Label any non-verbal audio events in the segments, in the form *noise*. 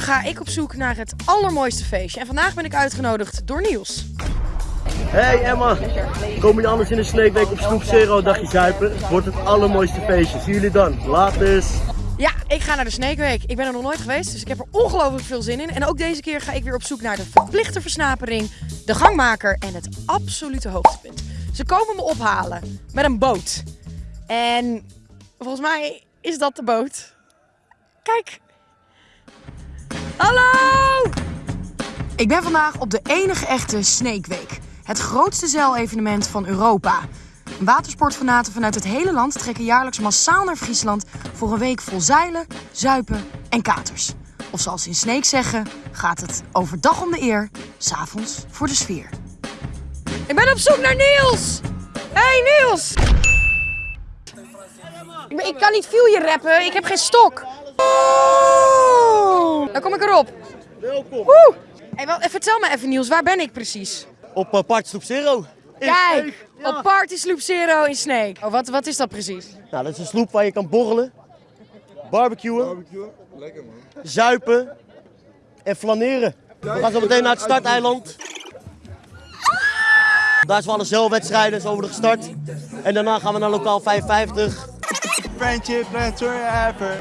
zomer ga ik op zoek naar het allermooiste feestje. En vandaag ben ik uitgenodigd door Niels. Hey Emma, kom je anders in de Snake Week op Snoep Zero dagje zuipen? Wordt het allermooiste feestje. Zien jullie dan. Later. Ja, ik ga naar de Snake Week. Ik ben er nog nooit geweest, dus ik heb er ongelooflijk veel zin in. En ook deze keer ga ik weer op zoek naar de verplichte versnapering, de gangmaker en het absolute hoogtepunt. Ze komen me ophalen met een boot. En volgens mij is dat de boot. Kijk. Hallo! Ik ben vandaag op de enige echte Snake Week. Het grootste zeilevenement van Europa. Watersportfanaten vanuit het hele land trekken jaarlijks massaal naar Friesland voor een week vol zeilen, zuipen en katers. Of zoals ze in Sneek zeggen, gaat het overdag om de eer, s'avonds voor de sfeer. Ik ben op zoek naar Niels! Hey Niels! Ik, ben- ik kan niet je rappen, ik heb geen stok. Dan kom ik erop. Welkom. Woe! Hey, wel, eh, vertel me even Niels, waar ben ik precies? Op uh, Park Snoep Zero. In Kijk. Ja. op Party Sloop Zero in Snake. Oh, wat, wat is dat precies? Nou, dat is een sloep waar je kan borrelen, barbecuen, zuipen en flaneren. We gaan zo meteen naar het starteiland. Daar is we alle zeilwedstrijden, zo worden gestart. En daarna gaan we naar lokaal 55. Friendship, friends forever.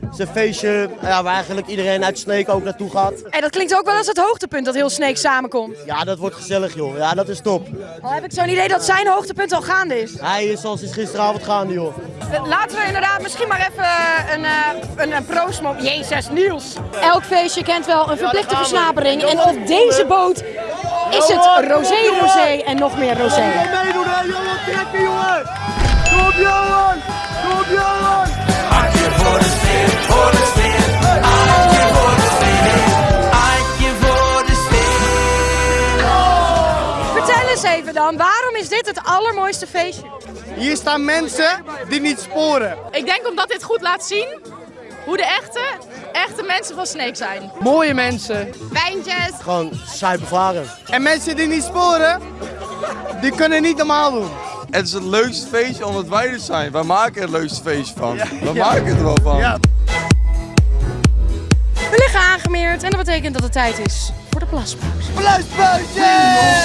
Het is een feestje ja, waar eigenlijk iedereen uit Sneek ook naartoe gaat. En dat klinkt ook wel als het hoogtepunt dat heel Snake samenkomt. Ja, dat wordt gezellig joh. Ja, dat is top. Al heb ik zo'n idee dat zijn hoogtepunt al gaande is. Hij is zoals is gisteravond gaande joh. Eh, Laten we inderdaad misschien maar even een, eh, een, een mo- Jezus, Niels. Elk feestje kent wel een verplichte versnapering. En op deze boot is het rosé, rosé en nog meer rosé. Hè, Johan, trekken jongen! Kom op Johan! Kom op Johan! Hartje voor de sfeer, voor de sfeer. Hartje voor de sfeer. Hartje voor de sfeer. Vertel eens even dan, waarom is dit het allermooiste feestje? Hier staan mensen die niet sporen. Ik denk omdat dit goed laat zien hoe de echte, echte mensen van Snake zijn. Mooie mensen. Wijntjes. Gewoon zuipen varen. En mensen die niet sporen, die kunnen niet normaal doen. Het is het leukste feestje omdat wij er zijn. Wij maken er het leukste feestje van. We maken het er wel van. Ja. We liggen aangemeerd en dat betekent dat het tijd is voor de plaspauze. Pluispuitje!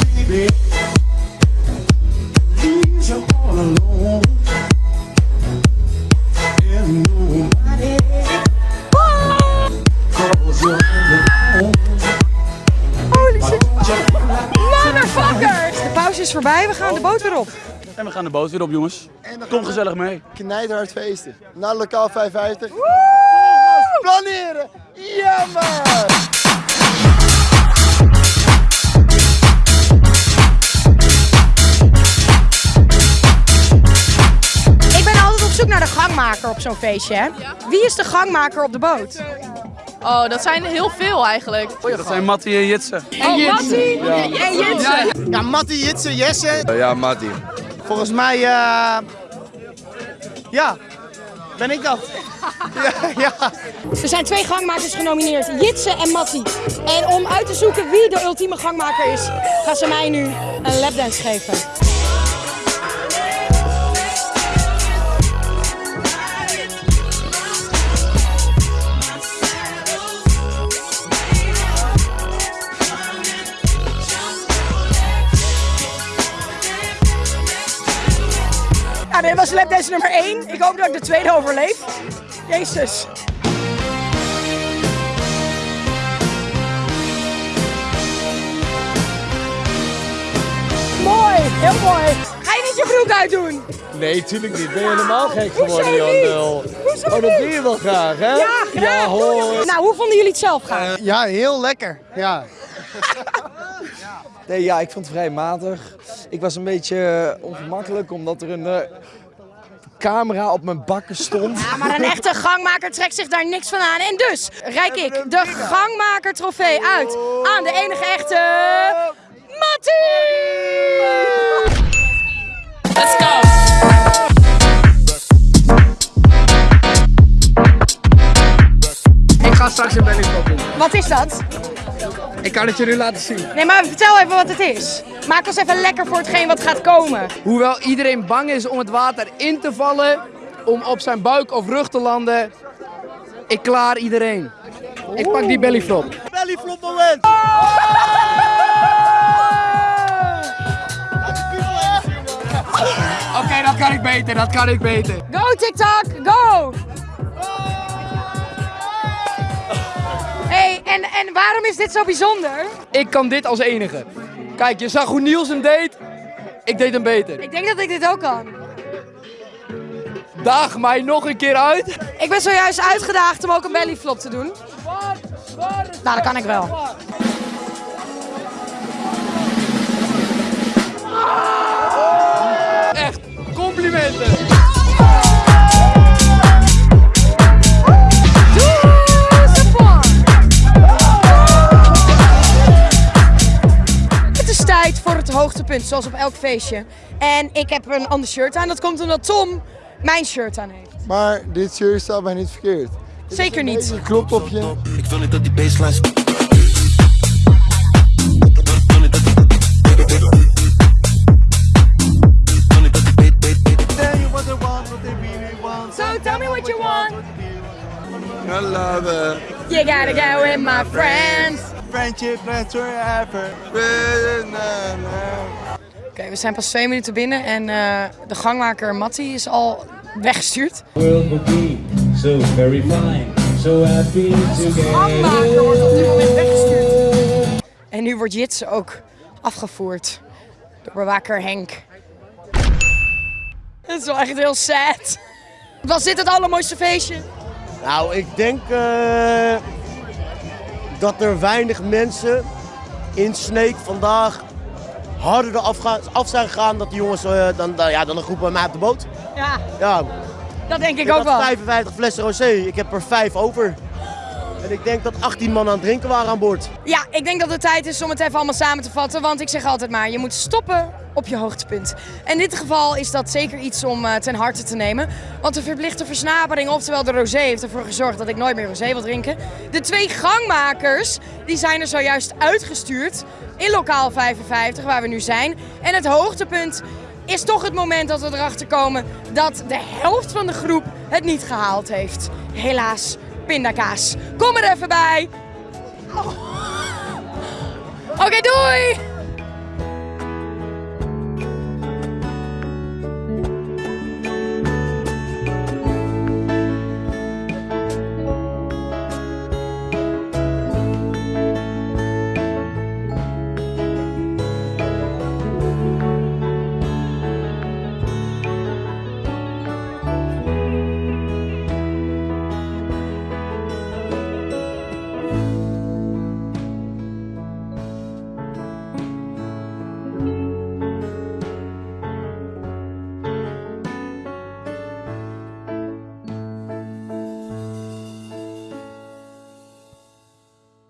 We gaan de boot weer op. En we gaan de boot weer op, jongens. Kom gezellig mee. Knijterhard feesten. Naar lokaal 55. Planeren! Ja man! Ik ben altijd op zoek naar de gangmaker op zo'n feestje. Hè? Wie is de gangmaker op de boot? Oh, dat zijn er heel veel eigenlijk. Dat zijn Mattie en Jitsen. Oh, Mattie en Jensen. Ja, Mattie, Jitse, Jesse. Eh, Ja, Matti. Volgens mij, eh ja, ben ik dat. *laughs* ja, ja. Er zijn twee gangmakers genomineerd, Jitse en Mattie. En om uit te zoeken wie de ultieme gangmaker is, gaan ze mij nu een lapdance geven. Ja, dit was lapdance nummer 1. Ik hoop dat ik de tweede overleef. Jezus. Mooi, heel mooi. Ga je niet je broek uitdoen? Nee, tuurlijk niet. Ben je helemaal gek geworden, Hoezo Jan niet? Nul? Hoezo Oh, dat doe je wel graag, hè? Ja, graag. Ja, hoor. Nou, hoe vonden jullie het zelf gaan? ja, heel lekker. Ja. *laughs* Nee, ja, ik vond het vrij matig. Ik was een beetje eh, ongemakkelijk, omdat er een eh, camera op mijn bakken stond. Ja, maar een echte gangmaker trekt zich daar niks van aan. En dus reik ik de gangmaker trofee uit aan de enige echte... Mattie! Let's go. Ik ga straks een doen. Wat is dat? Ik kan het je nu laten zien. Nee, maar vertel even wat het is. Maak ons even lekker voor hetgeen wat gaat komen. Hoewel iedereen bang is om het water in te vallen, om op zijn buik of rug te landen, Ik klaar iedereen. Ik pak die bellyflop. Bellyflop moment! Oké, dat kan ik beter, dat kan ik beter. Go TikTok, go! En, en waarom is dit zo bijzonder? Ik kan dit als enige. Kijk, je zag hoe Niels hem deed. Ik deed hem beter. Ik denk dat ik dit ook kan. Daag mij nog een keer uit. Ik ben zojuist uitgedaagd om ook een bellyflop te doen. Nou, dat kan ik wel. Zoals op elk feestje. En ik heb een ander shirt aan. Dat komt omdat Tom mijn shirt aan heeft. Maar dit shirt staat mij niet verkeerd. Zeker niet. Het klopt op je. Ik wil niet dat die baseline So tell me what you want. I love it. You gotta go with my friends. Friendship lasts forever. Oké, we zijn pas twee minuten binnen en eh, de gangmaker Matti is al weggestuurd. world will be so very fine, so happy Gangmaker wordt op dit moment weggestuurd. En nu wordt Jitse ook afgevoerd door bewaker Henk. Het is wel echt heel sad. Was dit het allermooiste feestje? Nou, ik denk eh, dat er weinig mensen in Sneek vandaag harder eraf gaan- af zijn gegaan dat die jongens eh, dan, dan, ja, dan een groep bij mij op de boot. Ja, Ja, dat denk ik ik ook wel. 55 flessen rosé, ik heb er 5 over. En ik denk dat 18 man aan het drinken waren aan boord. Ja, ik denk dat het tijd is om het even allemaal samen te vatten. Want ik zeg altijd maar, je moet stoppen op je hoogtepunt. En in dit geval is dat zeker iets om eh, ten harte te nemen. Want de verplichte versnapering, oftewel de rosé, heeft ervoor gezorgd dat ik nooit meer rosé wil drinken. De twee gangmakers, die zijn er zojuist uitgestuurd in lokaal 55, waar we nu zijn. En het hoogtepunt is toch het moment dat we erachter komen dat de helft van de groep het niet gehaald heeft. Helaas, pindakaas. Kom er even bij. Oké, doei!